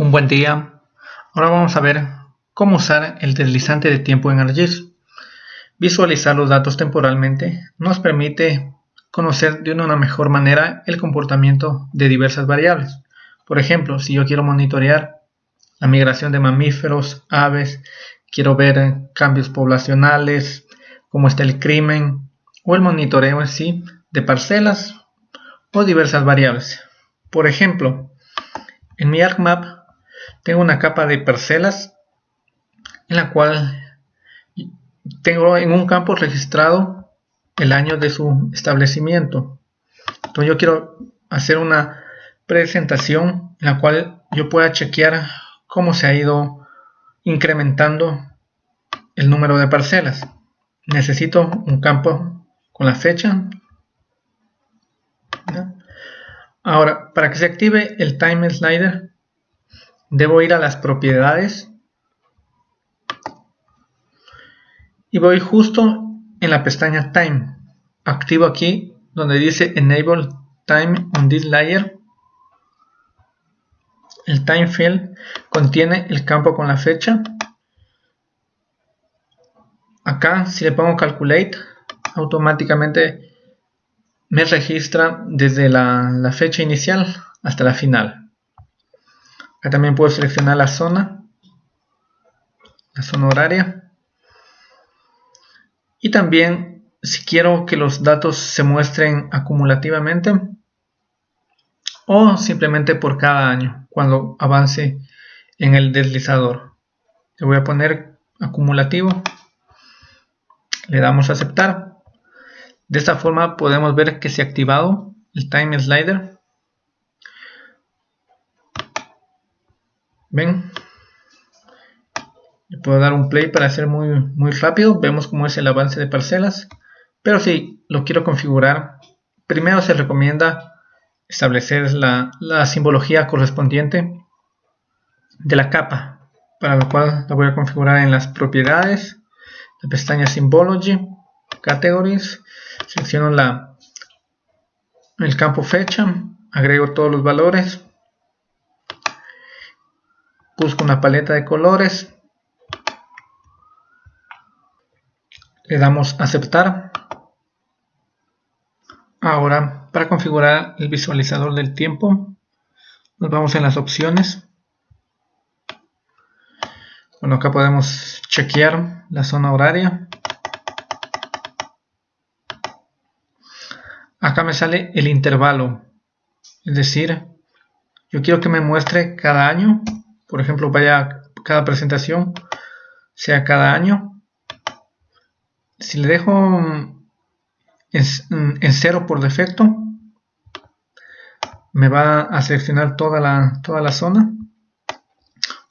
Un buen día. Ahora vamos a ver cómo usar el deslizante de tiempo en ArcGIS. Visualizar los datos temporalmente nos permite conocer de una mejor manera el comportamiento de diversas variables. Por ejemplo, si yo quiero monitorear la migración de mamíferos, aves, quiero ver cambios poblacionales, cómo está el crimen o el monitoreo en sí de parcelas o diversas variables. Por ejemplo, en mi ArcMap tengo una capa de parcelas en la cual tengo en un campo registrado el año de su establecimiento. Entonces yo quiero hacer una presentación en la cual yo pueda chequear cómo se ha ido incrementando el número de parcelas. Necesito un campo con la fecha. Ahora, para que se active el time slider, debo ir a las propiedades. Y voy justo en la pestaña time. Activo aquí donde dice enable time on this layer. El time field contiene el campo con la fecha. Acá si le pongo calculate automáticamente me registra desde la, la fecha inicial hasta la final Acá también puedo seleccionar la zona, la zona horaria. Y también si quiero que los datos se muestren acumulativamente o simplemente por cada año cuando avance en el deslizador. Le voy a poner acumulativo. Le damos a aceptar. De esta forma podemos ver que se ha activado el time slider ven. Le puedo dar un play para hacer muy, muy rápido. Vemos cómo es el avance de parcelas. Pero si lo quiero configurar. Primero se recomienda establecer la, la simbología correspondiente de la capa para lo cual la voy a configurar en las propiedades la pestaña Symbology Categories selecciono la, el campo fecha agrego todos los valores busco una paleta de colores. Le damos aceptar. Ahora para configurar el visualizador del tiempo nos vamos en las opciones. Bueno acá podemos chequear la zona horaria. Acá me sale el intervalo es decir yo quiero que me muestre cada año por ejemplo, cada presentación sea cada año. Si le dejo en, cero por defecto, me va a seleccionar toda la, toda la zona.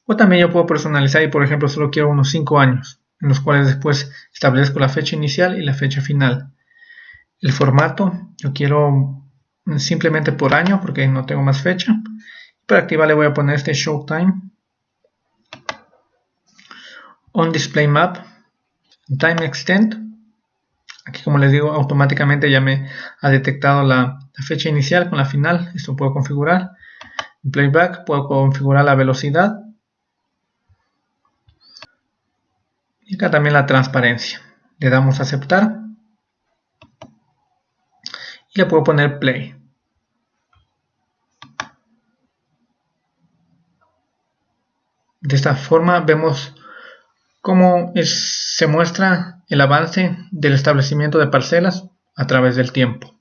O también yo puedo personalizar y por ejemplo solo quiero unos 5 años, en los cuales después establezco la fecha inicial y la fecha final. El formato, yo quiero simplemente por año porque no tengo más fecha. Para activar le voy a poner este show time. On display map. Time extent. Aquí como les digo automáticamente ya me ha detectado la, fecha inicial con la final. Esto puedo configurar. En playback puedo configurar la velocidad. Y acá también la transparencia. Le damos a aceptar. Y le puedo poner play. De esta forma vemos cómo se muestra el avance del establecimiento de parcelas a través del tiempo.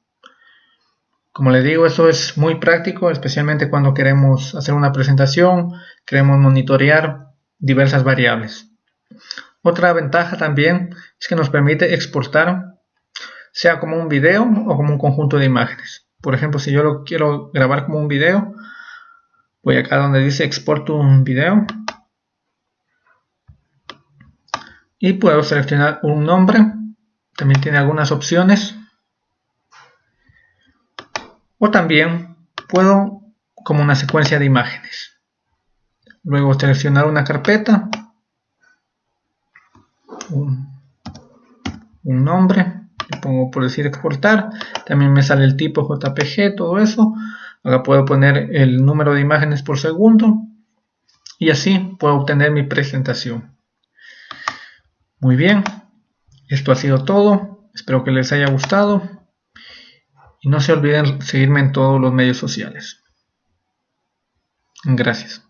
Como les digo, eso es muy práctico, especialmente cuando queremos hacer una presentación, queremos monitorear diversas variables. Otra ventaja también es que nos permite exportar, sea como un video o como un conjunto de imágenes. Por ejemplo, si yo lo quiero grabar como un video, voy acá donde dice exporto un video y puedo seleccionar un nombre. También tiene algunas opciones. O también puedo como una secuencia de imágenes. Luego seleccionar una carpeta. Un, nombre. Le pongo por decir exportar. También me sale el tipo JPG todo eso. Ahora puedo poner el número de imágenes por segundo. Y así puedo obtener mi presentación. Muy bien, esto ha sido todo, espero que les haya gustado y no se olviden seguirme en todos los medios sociales. Gracias.